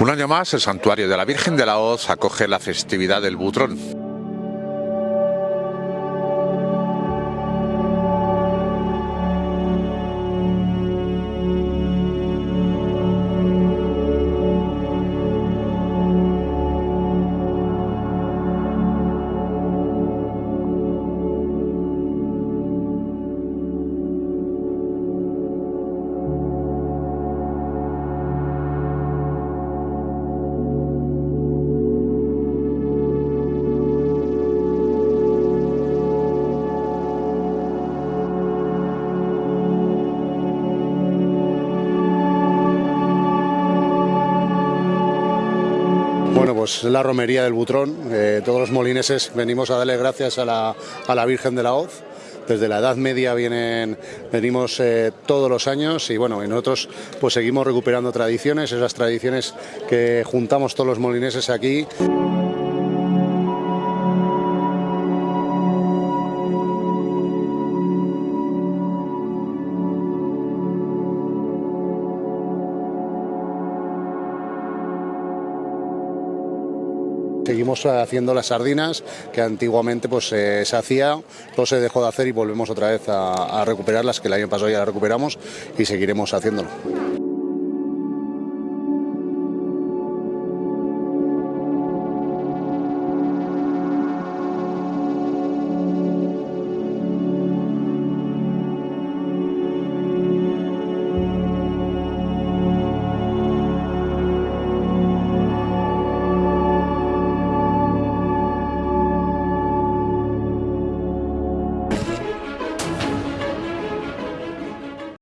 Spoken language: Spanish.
Un año más, el santuario de la Virgen de la Hoz acoge la festividad del Butrón. Bueno, pues la romería del Butrón. Eh, todos los molineses venimos a darle gracias a la, Virgen de la Hoz. Desde la Edad Media vienen, venimos eh, todos los años y bueno, nosotros pues seguimos recuperando tradiciones, esas tradiciones que juntamos todos los molineses aquí. Seguimos haciendo las sardinas que antiguamente pues, eh, se hacía, no se dejó de hacer y volvemos otra vez a, a recuperarlas, que el año pasado ya las recuperamos y seguiremos haciéndolo.